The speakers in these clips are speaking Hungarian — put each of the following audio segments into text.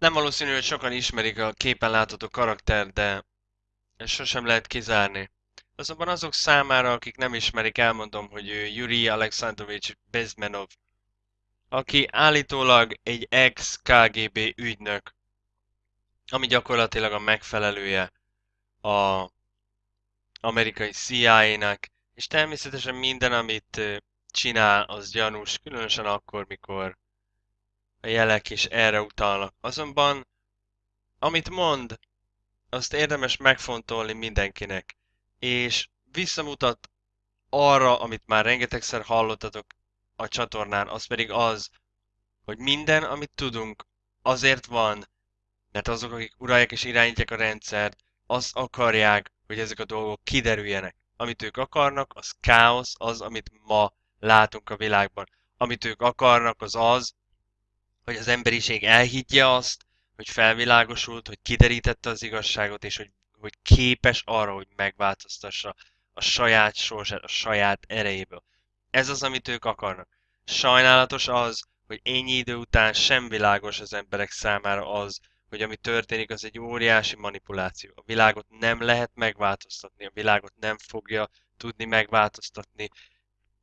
Nem valószínű, hogy sokan ismerik a képen látható karakter, de ezt sosem lehet kizárni. Azonban azok számára, akik nem ismerik, elmondom, hogy ő Yuri Alexandrovich Bezmenov, aki állítólag egy ex-KGB ügynök, ami gyakorlatilag a megfelelője a amerikai CIA-nak, és természetesen minden, amit csinál, az gyanús, különösen akkor, mikor a jelek is erre utalnak. Azonban, amit mond, azt érdemes megfontolni mindenkinek, és visszamutat arra, amit már rengetegszer hallottatok a csatornán, az pedig az, hogy minden, amit tudunk, azért van, mert azok, akik uralják és irányítják a rendszert, azt akarják, hogy ezek a dolgok kiderüljenek. Amit ők akarnak, az káosz, az, amit ma látunk a világban. Amit ők akarnak, az az, hogy az emberiség elhiggye azt, hogy felvilágosult, hogy kiderítette az igazságot, és hogy, hogy képes arra, hogy megváltoztassa a saját sorsát, a saját erejéből. Ez az, amit ők akarnak. Sajnálatos az, hogy ennyi idő után sem világos az emberek számára az, hogy ami történik, az egy óriási manipuláció. A világot nem lehet megváltoztatni, a világot nem fogja tudni megváltoztatni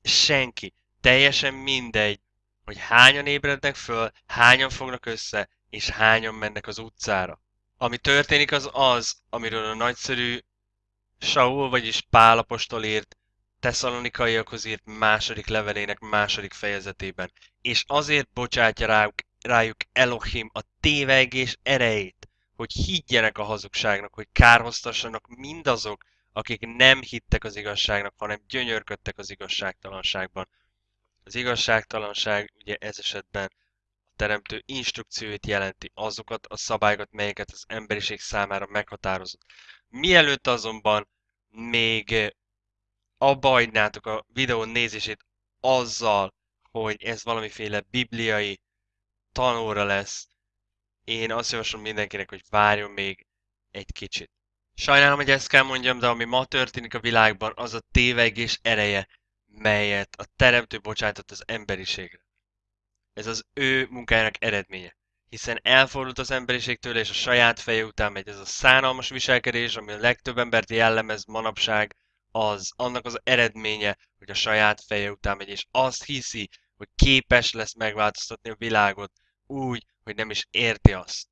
senki. Teljesen mindegy, hogy hányan ébrednek föl, hányan fognak össze, és hányan mennek az utcára. Ami történik az az, amiről a nagyszerű Saul, vagyis Pál apostol írt Tesszalonikaiakhoz írt második levelének második fejezetében. És azért bocsátja rájuk, rájuk Elohim a tévegés erejét, hogy higgyenek a hazugságnak, hogy kárhoztassanak mindazok, akik nem hittek az igazságnak, hanem gyönyörködtek az igazságtalanságban. Az igazságtalanság ugye ez esetben a teremtő instrukcióit jelenti, azokat a szabályokat, melyeket az emberiség számára meghatározott. Mielőtt azonban még abba hagynátok a videó nézését azzal, hogy ez valamiféle bibliai tanóra lesz, én azt javaslom mindenkinek, hogy várjon még egy kicsit. Sajnálom, hogy ezt kell mondjam, de ami ma történik a világban, az a tévegés ereje, melyet a teremtő bocsájtott az emberiségre. Ez az ő munkájának eredménye. Hiszen elfordult az emberiségtől, és a saját feje után megy ez a szánalmas viselkedés, ami a legtöbb embert jellemez manapság, az annak az eredménye, hogy a saját feje után megy, és azt hiszi, hogy képes lesz megváltoztatni a világot úgy, hogy nem is érti azt.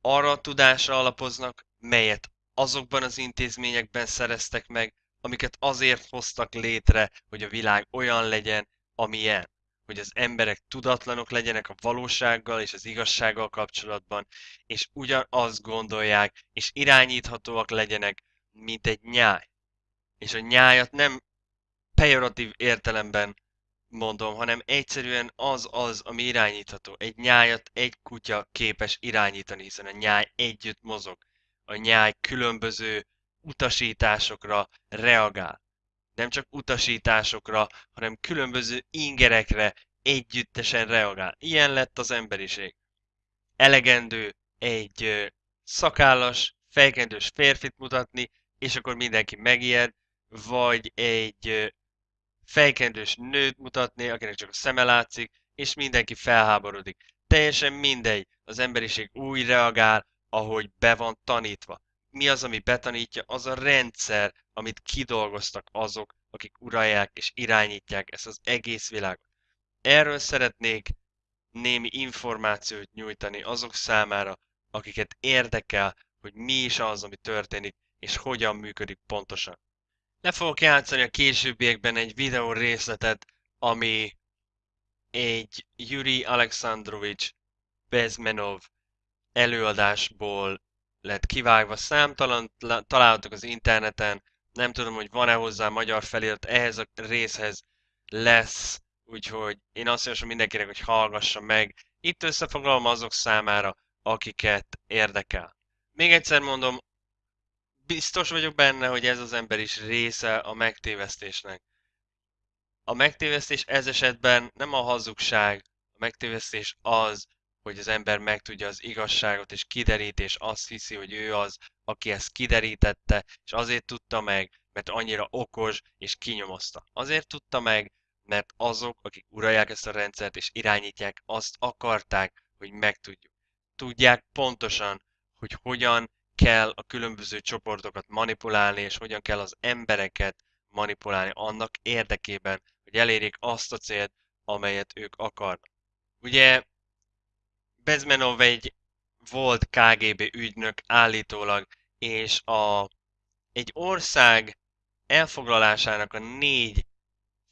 Arra a tudásra alapoznak, melyet azokban az intézményekben szereztek meg, amiket azért hoztak létre, hogy a világ olyan legyen, amilyen. Hogy az emberek tudatlanok legyenek a valósággal és az igazsággal kapcsolatban, és ugyanazt gondolják, és irányíthatóak legyenek, mint egy nyáj. És a nyájat nem pejoratív értelemben mondom, hanem egyszerűen az az, ami irányítható. Egy nyájat egy kutya képes irányítani, hiszen a nyáj együtt mozog. A nyáj különböző utasításokra reagál. Nem csak utasításokra, hanem különböző ingerekre együttesen reagál. Ilyen lett az emberiség. Elegendő egy szakállas, fejkendős férfit mutatni, és akkor mindenki megijed, vagy egy fejkendős nőt mutatni, akinek csak a szeme látszik, és mindenki felháborodik. Teljesen mindegy, az emberiség úgy reagál, ahogy be van tanítva mi az, ami betanítja, az a rendszer, amit kidolgoztak azok, akik uralják és irányítják ezt az egész világot. Erről szeretnék némi információt nyújtani azok számára, akiket érdekel, hogy mi is az, ami történik, és hogyan működik pontosan. Le fogok játszani a későbbiekben egy videó részletet, ami egy Yuri Alexandrovich Bezmenov előadásból lett kivágva, számtalan találhatok az interneten, nem tudom, hogy van-e hozzá magyar felirat, ehhez a részhez lesz, úgyhogy én azt javaslom mindenkinek, hogy hallgassa meg. Itt összefoglalom azok számára, akiket érdekel. Még egyszer mondom, biztos vagyok benne, hogy ez az ember is része a megtévesztésnek. A megtévesztés ez esetben nem a hazugság, a megtévesztés az, hogy az ember megtudja az igazságot, és kiderít, és azt hiszi, hogy ő az, aki ezt kiderítette, és azért tudta meg, mert annyira okos, és kinyomozta. Azért tudta meg, mert azok, akik uralják ezt a rendszert és irányítják, azt akarták, hogy megtudjuk. tudják pontosan, hogy hogyan kell a különböző csoportokat manipulálni, és hogyan kell az embereket manipulálni annak érdekében, hogy elérjék azt a célt, amelyet ők akarnak. Ugye Bezmenov egy volt KGB ügynök állítólag, és a, egy ország elfoglalásának a négy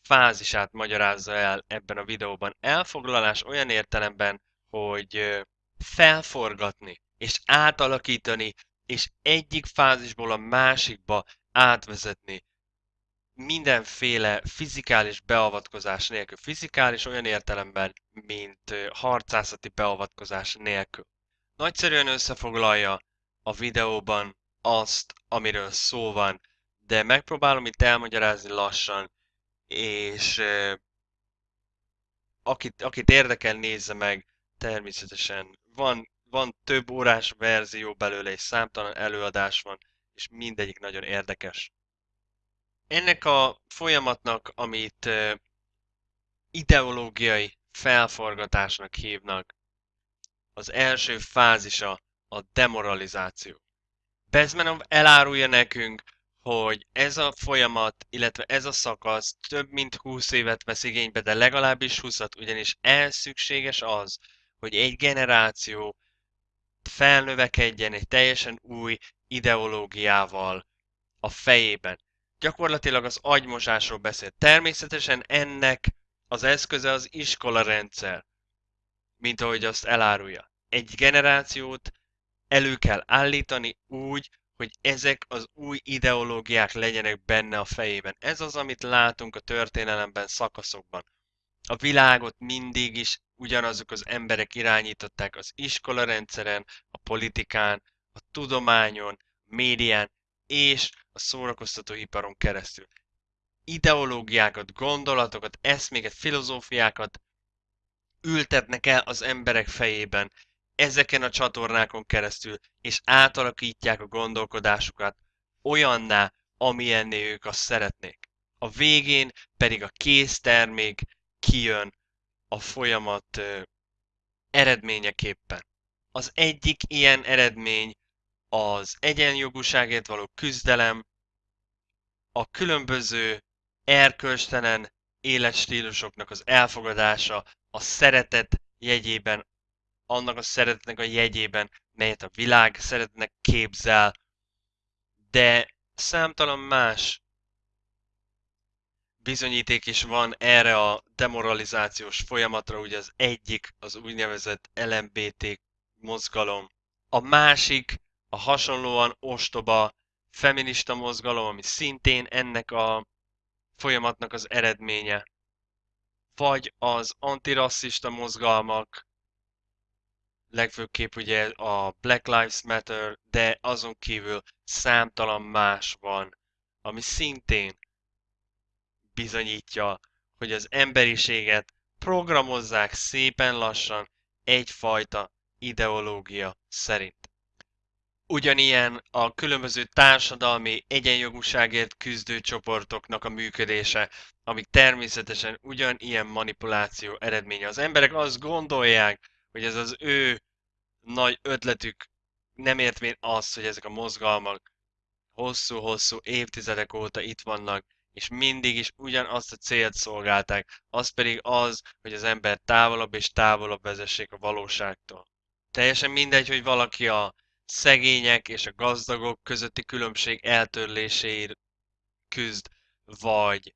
fázisát magyarázza el ebben a videóban. Elfoglalás olyan értelemben, hogy felforgatni és átalakítani, és egyik fázisból a másikba átvezetni mindenféle fizikális beavatkozás nélkül. Fizikális olyan értelemben, mint harcászati beavatkozás nélkül. Nagyszerűen összefoglalja a videóban azt, amiről szó van, de megpróbálom itt elmagyarázni lassan, és akit, akit érdekel, nézze meg, természetesen van, van több órás verzió belőle, és számtalan előadás van, és mindegyik nagyon érdekes. Ennek a folyamatnak, amit ideológiai felforgatásnak hívnak, az első fázisa a demoralizáció. Bezmenov elárulja nekünk, hogy ez a folyamat, illetve ez a szakasz több mint 20 évet vesz igénybe, de legalábbis 20 ugyanis ez szükséges az, hogy egy generáció felnövekedjen egy teljesen új ideológiával a fejében. Gyakorlatilag az agymosásról beszél. Természetesen ennek az eszköze az iskola rendszer, mint ahogy azt elárulja. Egy generációt elő kell állítani úgy, hogy ezek az új ideológiák legyenek benne a fejében. Ez az, amit látunk a történelemben, szakaszokban. A világot mindig is ugyanazok az emberek irányították az iskola rendszeren, a politikán, a tudományon, médián és a szórakoztatóiparon keresztül. Ideológiákat, gondolatokat, eszméket, filozófiákat ültetnek el az emberek fejében, ezeken a csatornákon keresztül, és átalakítják a gondolkodásukat olyanná, amilyenné ők azt szeretnék. A végén pedig a késztermék kijön a folyamat eredményeképpen. Az egyik ilyen eredmény az egyenjogúságért való küzdelem, a különböző erkölcstelen életstílusoknak az elfogadása, a szeretet jegyében annak a szeretetnek a jegyében, melyet a világ szeretnek képzel, de számtalan más bizonyíték is van erre a demoralizációs folyamatra, ugye az egyik az úgynevezett LMBT mozgalom, a másik a hasonlóan ostoba feminista mozgalom, ami szintén ennek a folyamatnak az eredménye, vagy az antirasszista mozgalmak, legfőképp ugye a Black Lives Matter, de azon kívül számtalan más van, ami szintén bizonyítja, hogy az emberiséget programozzák szépen lassan egyfajta ideológia szerint. Ugyanilyen a különböző társadalmi egyenjogúságért küzdő csoportoknak a működése, amik természetesen ugyanilyen manipuláció eredménye. Az emberek azt gondolják, hogy ez az ő nagy ötletük nem értvén azt, hogy ezek a mozgalmak hosszú-hosszú évtizedek óta itt vannak, és mindig is ugyanazt a célt szolgálták, az pedig az, hogy az ember távolabb és távolabb vezessék a valóságtól. Teljesen mindegy, hogy valaki a szegények és a gazdagok közötti különbség eltörléséért küzd, vagy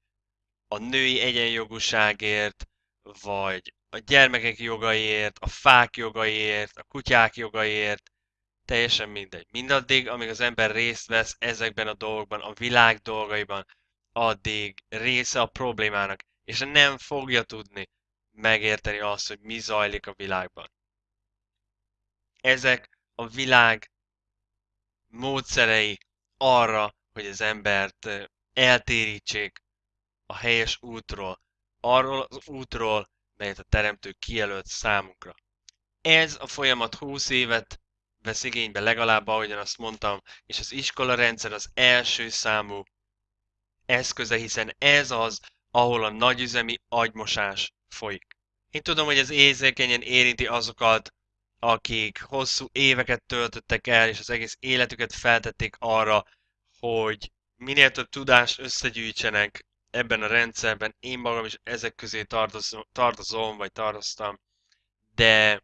a női egyenjogúságért, vagy a gyermekek jogaiért, a fák jogaiért, a kutyák jogaiért, teljesen mindegy. Mindaddig, amíg az ember részt vesz ezekben a dolgokban, a világ dolgaiban, addig része a problémának, és nem fogja tudni megérteni azt, hogy mi zajlik a világban. Ezek a világ módszerei arra, hogy az embert eltérítsék a helyes útról, arról az útról, melyet a teremtő kijelölt számunkra. Ez a folyamat 20 évet vesz igénybe legalább, ahogyan azt mondtam, és az iskola rendszer az első számú eszköze, hiszen ez az, ahol a nagyüzemi agymosás folyik. Én tudom, hogy ez érzékenyen érinti azokat, akik hosszú éveket töltöttek el, és az egész életüket feltették arra, hogy minél több tudást összegyűjtsenek ebben a rendszerben. Én magam is ezek közé tartozom, vagy tartoztam, de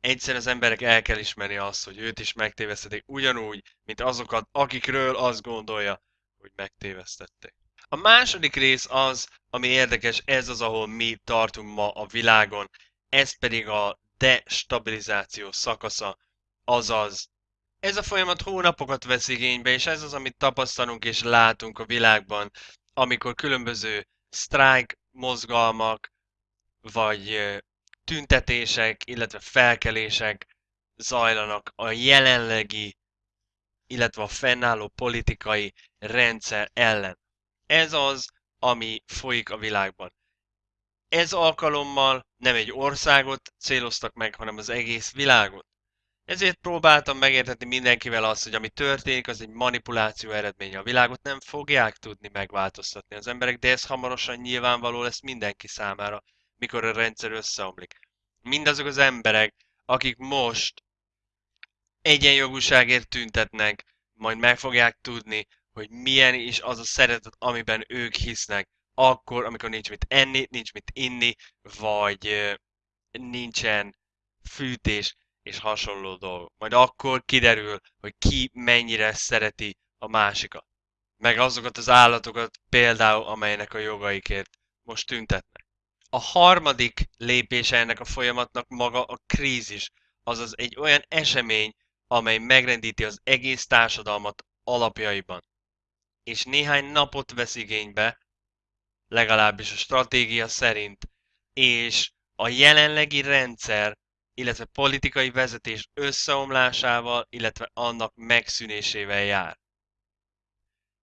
egyszer az emberek el kell ismerni azt, hogy őt is megtévesztették, ugyanúgy, mint azokat, akikről azt gondolja, hogy megtévesztették. A második rész az, ami érdekes, ez az, ahol mi tartunk ma a világon, ez pedig a destabilizáció szakasza, azaz ez a folyamat hónapokat vesz igénybe, és ez az, amit tapasztalunk és látunk a világban, amikor különböző sztrájk mozgalmak, vagy tüntetések, illetve felkelések zajlanak a jelenlegi, illetve a fennálló politikai rendszer ellen. Ez az, ami folyik a világban. Ez alkalommal nem egy országot céloztak meg, hanem az egész világot. Ezért próbáltam megértetni mindenkivel azt, hogy ami történik, az egy manipuláció eredménye. A világot nem fogják tudni megváltoztatni az emberek, de ez hamarosan nyilvánvaló lesz mindenki számára, mikor a rendszer összeomlik. Mindazok az emberek, akik most egyenjogúságért tüntetnek, majd meg fogják tudni, hogy milyen is az a szeretet, amiben ők hisznek, akkor, amikor nincs mit enni, nincs mit inni, vagy nincsen fűtés, és hasonló dolgok. Majd akkor kiderül, hogy ki mennyire szereti a másikat. Meg azokat az állatokat például, amelynek a jogaikért most tüntetnek. A harmadik lépése ennek a folyamatnak maga a krízis, azaz egy olyan esemény, amely megrendíti az egész társadalmat alapjaiban. És néhány napot vesz igénybe, legalábbis a stratégia szerint, és a jelenlegi rendszer illetve politikai vezetés összeomlásával, illetve annak megszűnésével jár.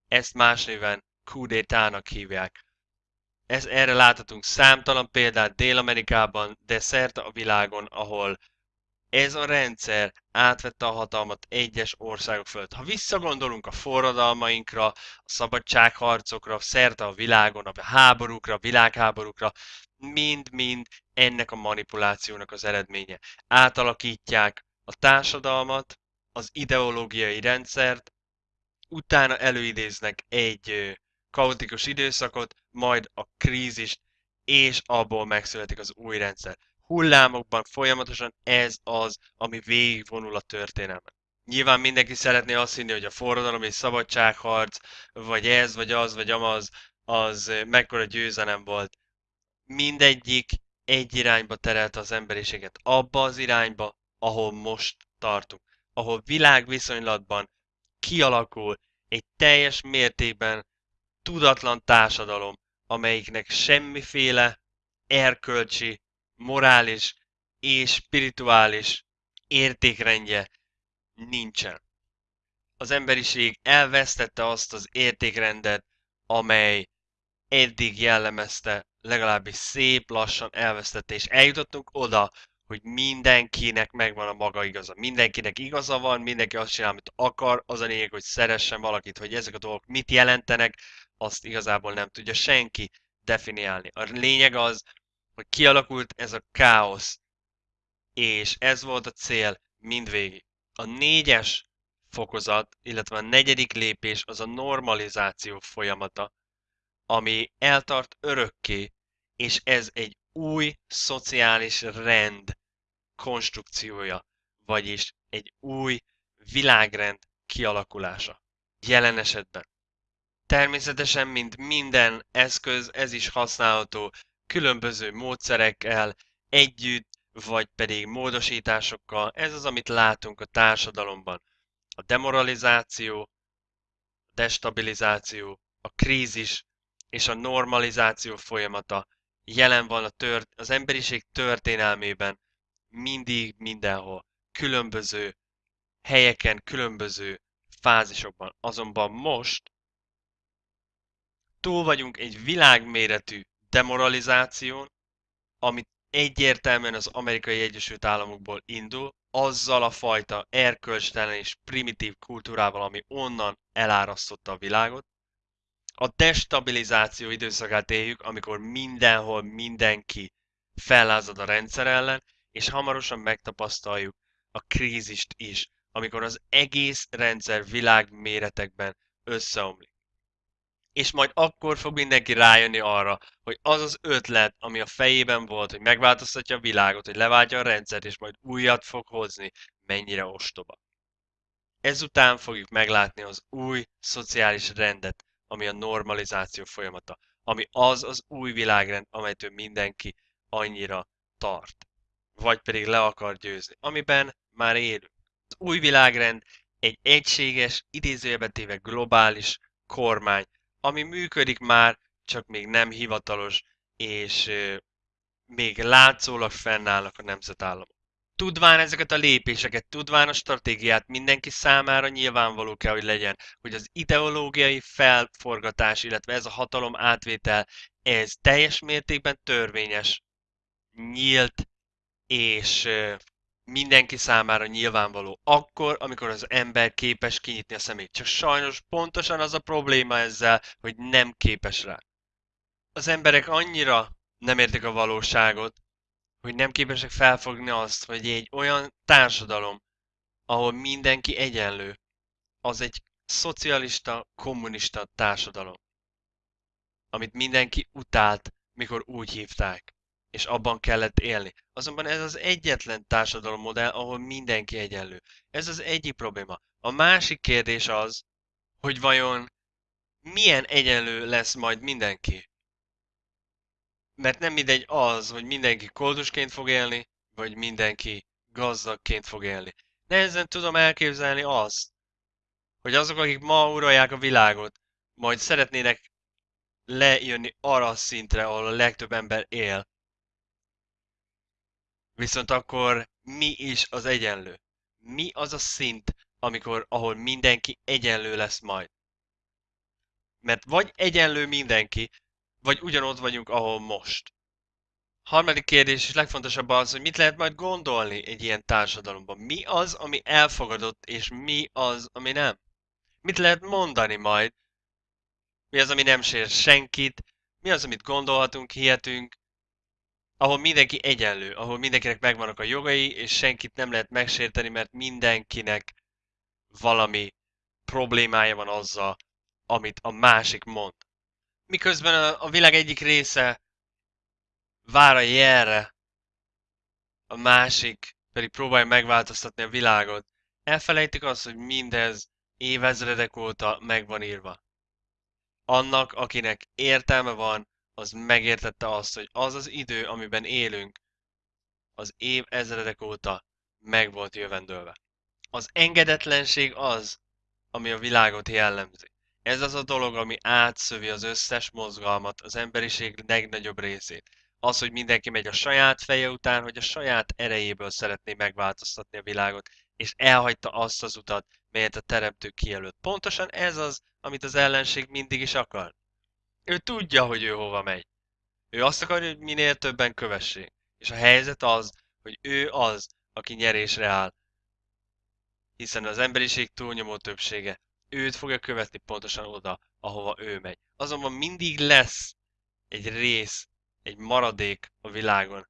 Ezt más néven kudétának hívják. Ez, erre láthatunk számtalan példát Dél-Amerikában, de szerte a világon, ahol ez a rendszer átvette a hatalmat egyes országok fölött. Ha visszagondolunk a forradalmainkra, a szabadságharcokra, szerte a világon, a háborúkra, a világháborúkra, mind-mind ennek a manipulációnak az eredménye. Átalakítják a társadalmat, az ideológiai rendszert, utána előidéznek egy kaotikus időszakot, majd a krízist, és abból megszületik az új rendszer. Hullámokban folyamatosan ez az, ami végigvonul a történelmen. Nyilván mindenki szeretné azt hinni, hogy a forradalom és szabadságharc, vagy ez, vagy az, vagy amaz, az mekkora győzelem volt. Mindegyik egy irányba terelte az emberiséget, abba az irányba, ahol most tartunk, ahol világviszonylatban kialakul egy teljes mértékben tudatlan társadalom, amelyiknek semmiféle erkölcsi, morális és spirituális értékrendje nincsen. Az emberiség elvesztette azt az értékrendet, amely eddig jellemezte legalábbis szép lassan elvesztette, és eljutottunk oda, hogy mindenkinek megvan a maga igaza. Mindenkinek igaza van, mindenki azt csinál, amit akar, az a lényeg, hogy szeressen valakit, hogy ezek a dolgok mit jelentenek, azt igazából nem tudja senki definiálni. A lényeg az, hogy kialakult ez a káosz, és ez volt a cél mindvégig. A négyes fokozat, illetve a negyedik lépés az a normalizáció folyamata, ami eltart örökké, és ez egy új szociális rend konstrukciója, vagyis egy új világrend kialakulása. Jelen esetben. Természetesen, mint minden eszköz, ez is használható különböző módszerekkel, együtt, vagy pedig módosításokkal. Ez az, amit látunk a társadalomban. A demoralizáció, a destabilizáció, a krízis, és a normalizáció folyamata jelen van a tört, az emberiség történelmében mindig, mindenhol, különböző helyeken, különböző fázisokban. Azonban most túl vagyunk egy világméretű demoralizáción, amit egyértelműen az amerikai Egyesült Államokból indul, azzal a fajta erkölcstelen és primitív kultúrával, ami onnan elárasztotta a világot, a destabilizáció időszakát éljük, amikor mindenhol mindenki fellázad a rendszer ellen, és hamarosan megtapasztaljuk a krízist is, amikor az egész rendszer világméretekben összeomlik. És majd akkor fog mindenki rájönni arra, hogy az az ötlet, ami a fejében volt, hogy megváltoztatja a világot, hogy leváltja a rendszert, és majd újat fog hozni, mennyire ostoba. Ezután fogjuk meglátni az új szociális rendet, ami a normalizáció folyamata, ami az az új világrend, amelytől mindenki annyira tart, vagy pedig le akar győzni, amiben már élünk. Az új világrend egy egységes, idézőjelbe téve globális kormány, ami működik már, csak még nem hivatalos, és még látszólag fennállnak a nemzetállamok. Tudván ezeket a lépéseket, tudván a stratégiát mindenki számára nyilvánvaló kell, hogy legyen, hogy az ideológiai felforgatás, illetve ez a hatalom átvétel, ez teljes mértékben törvényes, nyílt, és mindenki számára nyilvánvaló. Akkor, amikor az ember képes kinyitni a szemét. Csak sajnos pontosan az a probléma ezzel, hogy nem képes rá. Az emberek annyira nem értik a valóságot, hogy nem képesek felfogni azt, hogy egy olyan társadalom, ahol mindenki egyenlő, az egy szocialista, kommunista társadalom, amit mindenki utált, mikor úgy hívták, és abban kellett élni. Azonban ez az egyetlen társadalommodell, ahol mindenki egyenlő. Ez az egyik probléma. A másik kérdés az, hogy vajon milyen egyenlő lesz majd mindenki mert nem mindegy az, hogy mindenki koldusként fog élni, vagy mindenki gazdagként fog élni. Nehezen tudom elképzelni azt, hogy azok, akik ma uralják a világot, majd szeretnének lejönni arra a szintre, ahol a legtöbb ember él. Viszont akkor mi is az egyenlő? Mi az a szint, amikor, ahol mindenki egyenlő lesz majd? Mert vagy egyenlő mindenki, vagy ugyanott vagyunk, ahol most? Harmadik kérdés, és legfontosabb az, hogy mit lehet majd gondolni egy ilyen társadalomban. Mi az, ami elfogadott, és mi az, ami nem? Mit lehet mondani majd? Mi az, ami nem sér senkit? Mi az, amit gondolhatunk, hihetünk? Ahol mindenki egyenlő, ahol mindenkinek megvannak a jogai, és senkit nem lehet megsérteni, mert mindenkinek valami problémája van azzal, amit a másik mond miközben a, a világ egyik része vár a jelre, a másik pedig próbálja megváltoztatni a világot. Elfelejtik azt, hogy mindez évezredek óta meg van írva. Annak, akinek értelme van, az megértette azt, hogy az az idő, amiben élünk, az év ezredek óta meg volt jövendőlve. Az engedetlenség az, ami a világot jellemzi. Ez az a dolog, ami átszövi az összes mozgalmat, az emberiség legnagyobb részét. Az, hogy mindenki megy a saját feje után, hogy a saját erejéből szeretné megváltoztatni a világot, és elhagyta azt az utat, melyet a teremtő kijelölt. Pontosan ez az, amit az ellenség mindig is akar. Ő tudja, hogy ő hova megy. Ő azt akarja, hogy minél többen kövessék. És a helyzet az, hogy ő az, aki nyerésre áll. Hiszen az emberiség túlnyomó többsége őt fogja követni pontosan oda, ahova ő megy. Azonban mindig lesz egy rész, egy maradék a világon,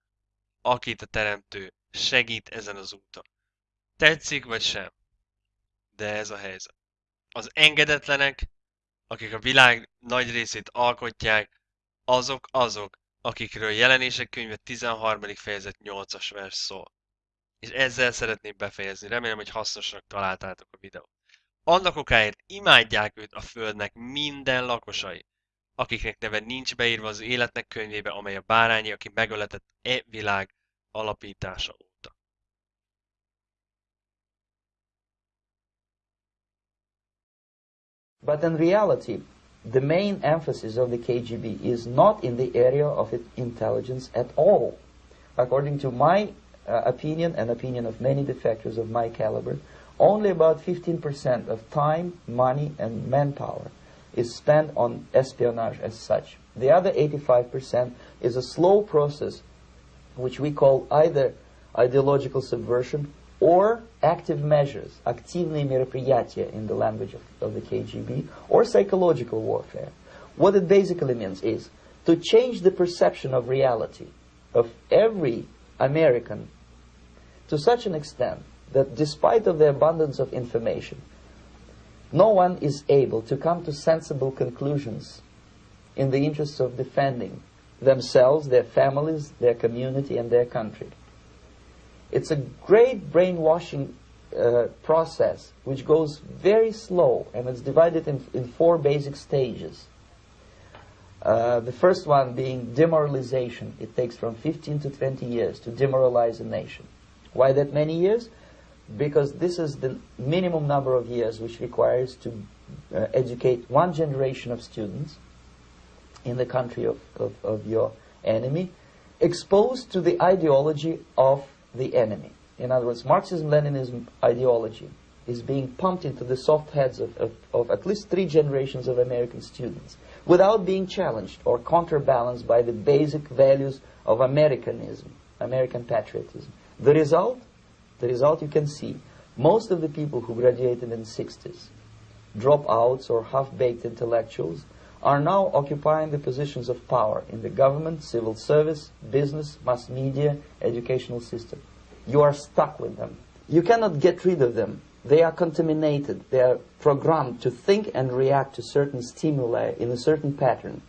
akit a teremtő segít ezen az úton. Tetszik vagy sem? De ez a helyzet. Az engedetlenek, akik a világ nagy részét alkotják, azok azok, akikről jelenések könyve 13. fejezet 8-as vers szól. És ezzel szeretném befejezni. Remélem, hogy hasznosnak találtátok a videót. Annak okáért imádják őt a földnek minden lakosai, akiknek neve nincs beírva az életnek könyvébe, amely a bárányi, aki megöletett e világ alapítása But in reality, the main emphasis of the KGB is not in the area of intelligence at all. According to my uh, opinion and opinion of many defectors of my caliber, only about 15% of time, money, and manpower is spent on espionage as such. The other 85% is a slow process which we call either ideological subversion or active measures, активные мероприятия in the language of, of the KGB, or psychological warfare. What it basically means is to change the perception of reality of every American to such an extent that despite of the abundance of information, no one is able to come to sensible conclusions in the interests of defending themselves, their families, their community, and their country. It's a great brainwashing uh, process which goes very slow and it's divided in, in four basic stages. Uh, the first one being demoralization. It takes from 15 to 20 years to demoralize a nation. Why that many years? Because this is the minimum number of years which requires to uh, educate one generation of students in the country of, of, of your enemy, exposed to the ideology of the enemy. In other words, Marxism-Leninism ideology is being pumped into the soft heads of, of, of at least three generations of American students without being challenged or counterbalanced by the basic values of Americanism, American patriotism. The result, the result you can see, most of the people who graduated in the 60s, dropouts or half-baked intellectuals, are now occupying the positions of power in the government, civil service, business, mass media, educational system. You are stuck with them. You cannot get rid of them. They are contaminated. They are programmed to think and react to certain stimuli in a certain pattern.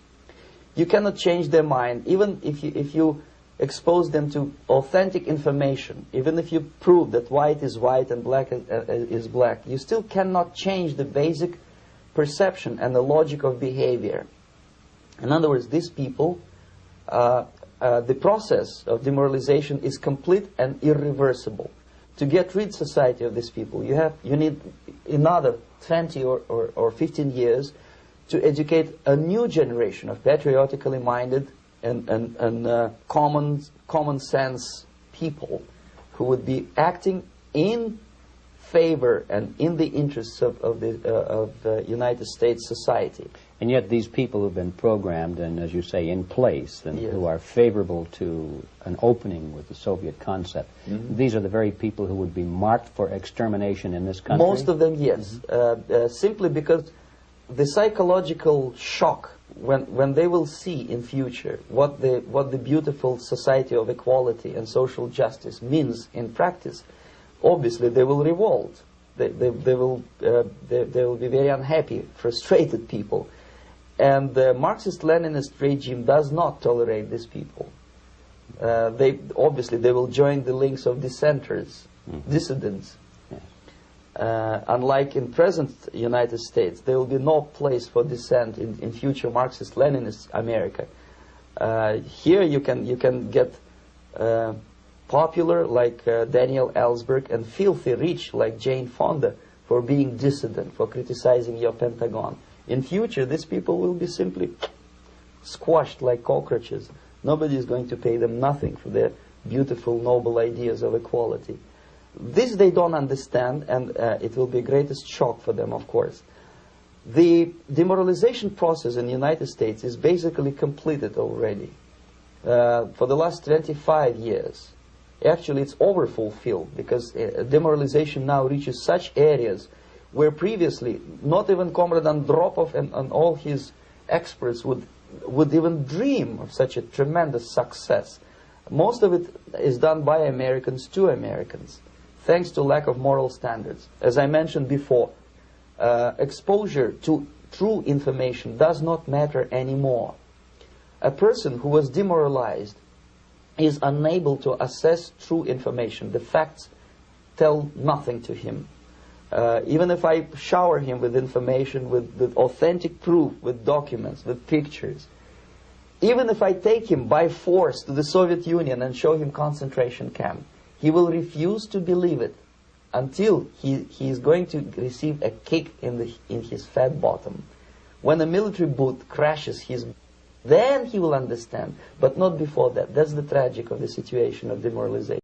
You cannot change their mind, even if you, if you expose them to authentic information, even if you prove that white is white and black is, uh, is black, you still cannot change the basic perception and the logic of behavior. In other words, these people, uh, uh, the process of demoralization is complete and irreversible. To get rid society of these people, you have you need another 20 or, or, or 15 years to educate a new generation of patriotically minded and, and, and uh, common, common sense people who would be acting in favor and in the interests of, of the uh, of uh, United States society. And yet these people who've been programmed and, as you say, in place and Yes. who are favorable to an opening with the Soviet concept, Mm-hmm. these are the very people who would be marked for extermination in this country? Most of them, yes, uh, uh, simply because the psychological shock when when they will see in future what the what the beautiful society of equality and social justice means in practice, obviously they will revolt. They they, they will uh, they, they will be very unhappy, frustrated people, and the Marxist-Leninist regime does not tolerate these people. Uh, they obviously they will join the links of dissenters, dissidents. Yes. Uh, unlike in present United States, there will be no place for dissent in, in future Marxist-Leninist America. Uh, here you can you can get uh, popular like uh, Daniel Ellsberg and filthy rich like Jane Fonda for being dissident, for criticizing your Pentagon. In future, these people will be simply squashed like cockroaches. Nobody is going to pay them nothing for their beautiful, noble ideas of equality. This they don't understand, and uh, it will be greatest shock for them, of course. The demoralization process in the United States is basically completed already. Uh, for the last 25 years, actually it's overfulfilled because uh, demoralization now reaches such areas where previously not even Comrade Andropov and, and all his experts would would even dream of such a tremendous success. Most of it is done by Americans to Americans, thanks to lack of moral standards. As I mentioned before, uh, exposure to true information does not matter anymore. A person who was demoralized is unable to assess true information. The facts tell nothing to him. Uh, even if I shower him with information, with, with authentic proof, with documents, with pictures, even if I take him by force to the Soviet Union and show him concentration camp, he will refuse to believe it until he, he is going to receive a kick in, the, in his fat bottom. When a military boot crashes his, then he will understand, but not before that. That's the tragic of the situation of demoralization.